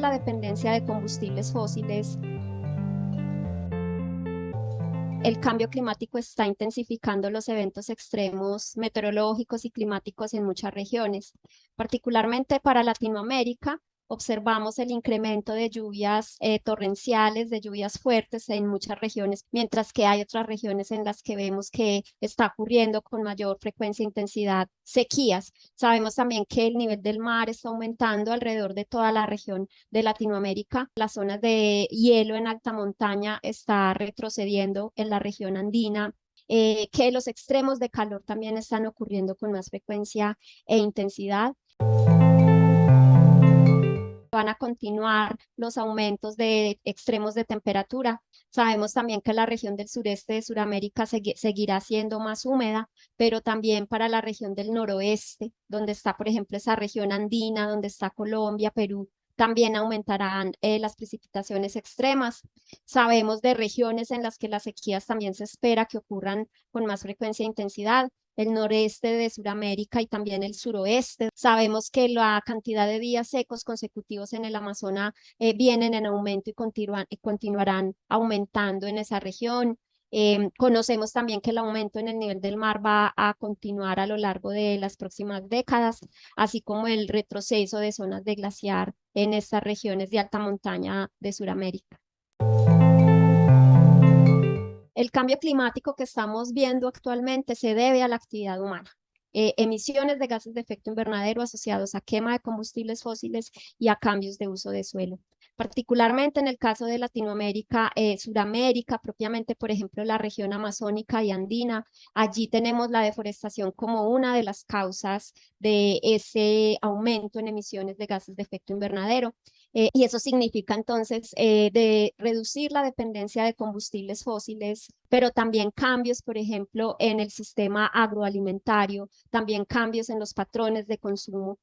la dependencia de combustibles fósiles. El cambio climático está intensificando los eventos extremos meteorológicos y climáticos en muchas regiones, particularmente para Latinoamérica, observamos el incremento de lluvias eh, torrenciales, de lluvias fuertes en muchas regiones, mientras que hay otras regiones en las que vemos que está ocurriendo con mayor frecuencia e intensidad sequías. Sabemos también que el nivel del mar está aumentando alrededor de toda la región de Latinoamérica. Las zonas de hielo en alta montaña está retrocediendo en la región andina, eh, que los extremos de calor también están ocurriendo con más frecuencia e intensidad van a continuar los aumentos de extremos de temperatura. Sabemos también que la región del sureste de Sudamérica seguirá siendo más húmeda, pero también para la región del noroeste, donde está, por ejemplo, esa región andina, donde está Colombia, Perú, también aumentarán eh, las precipitaciones extremas. Sabemos de regiones en las que las sequías también se espera que ocurran con más frecuencia e intensidad el noreste de Sudamérica y también el suroeste. Sabemos que la cantidad de días secos consecutivos en el Amazonas eh, vienen en aumento y, y continuarán aumentando en esa región. Em, conocemos también que el aumento en el nivel del mar va a continuar a lo largo de las próximas décadas, así como el retroceso de zonas de glaciar en estas regiones de alta montaña de Sudamérica. El cambio climático que estamos viendo actualmente se debe a la actividad humana. Eh, emisiones de gases de efecto invernadero asociados a quema de combustibles fósiles y a cambios de uso de suelo. Particularmente en el caso de Latinoamérica, eh, Sudamérica, propiamente, por ejemplo, la región amazónica y andina, allí tenemos la deforestación como una de las causas de ese aumento en emisiones de gases de efecto invernadero. Eh, y eso significa entonces eh, de reducir la dependencia de combustibles fósiles, pero también cambios, por ejemplo, en el sistema agroalimentario, también cambios en los patrones de consumo.